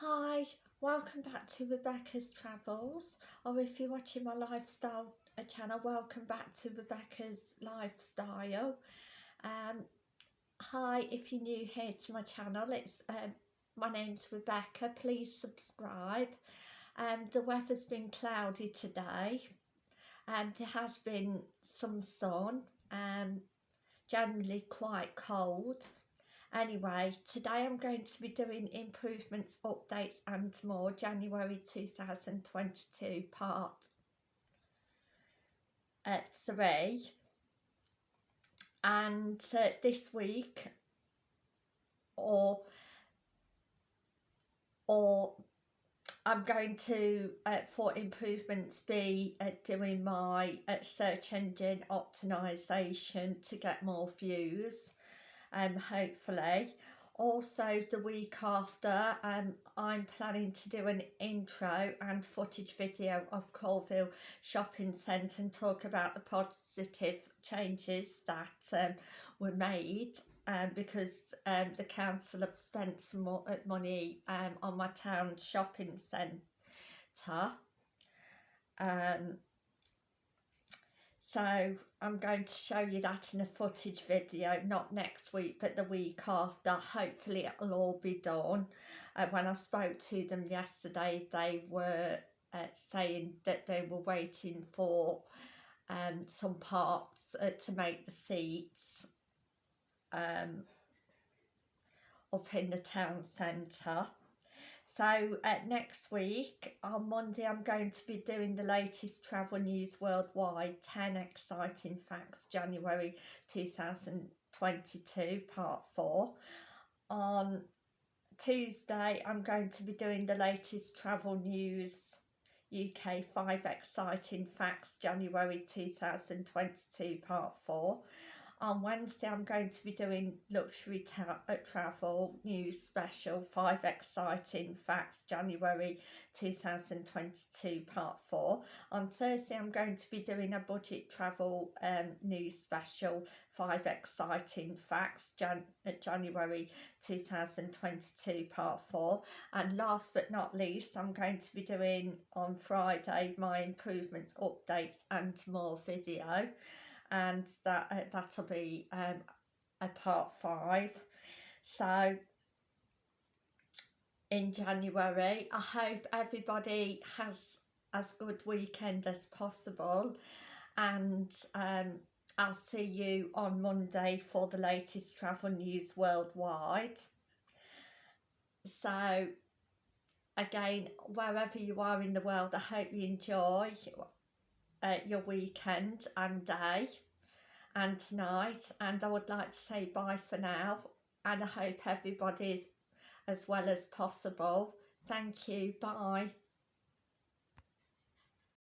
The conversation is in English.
Hi, welcome back to Rebecca's Travels, or if you're watching my lifestyle uh, channel, welcome back to Rebecca's Lifestyle. Um, hi, if you're new here to my channel, it's um, my name's Rebecca, please subscribe. Um, the weather's been cloudy today, and there has been some sun, um, generally quite cold Anyway, today I'm going to be doing improvements, updates and more, January 2022 part uh, 3. And uh, this week, or or I'm going to, uh, for improvements, be uh, doing my uh, search engine optimization to get more views um, hopefully. Also the week after um, I'm planning to do an intro and footage video of Coalville Shopping Centre and talk about the positive changes that um, were made um, because um, the council have spent some more uh, money um, on my town shopping centre. Um, so I'm going to show you that in a footage video, not next week, but the week after. Hopefully it'll all be done. Uh, when I spoke to them yesterday, they were uh, saying that they were waiting for um, some parts uh, to make the seats um, up in the town centre. So uh, next week, on Monday, I'm going to be doing the latest travel news worldwide, 10 exciting facts, January 2022, part 4. On Tuesday, I'm going to be doing the latest travel news UK 5 exciting facts, January 2022, part 4 on Wednesday I'm going to be doing luxury uh, travel news special five exciting facts January 2022 part 4 on Thursday I'm going to be doing a budget travel um, news special five exciting facts Jan uh, January 2022 part 4 and last but not least I'm going to be doing on Friday my improvements updates and more video and that uh, that'll be um, a part five. So in January I hope everybody has as good weekend as possible. And um, I'll see you on Monday for the latest travel news worldwide. So again wherever you are in the world I hope you enjoy uh, your weekend and day and tonight and I would like to say bye for now and I hope everybody's as well as possible. Thank you. Bye.